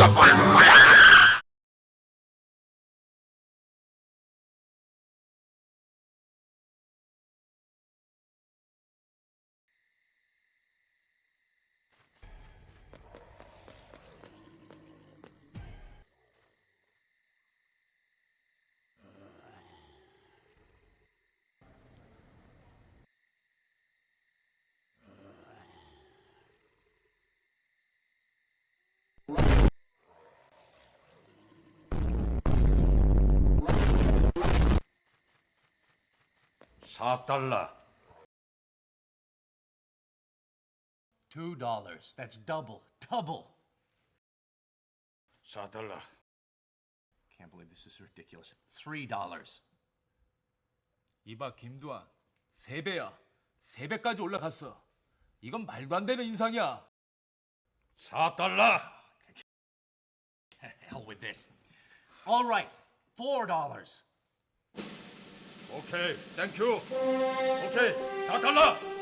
the fuck? 사 달러. Two dollars. That's double. Double. 사 달러. Can't believe this is ridiculous. Three dollars. 이봐 김두한 세 배야 세 배까지 올라갔어 이건 말도 안 되는 인상이야 사 달러. Hell with this. All right. Four dollars. 오케이. 땡큐. 오케이. 사 달러.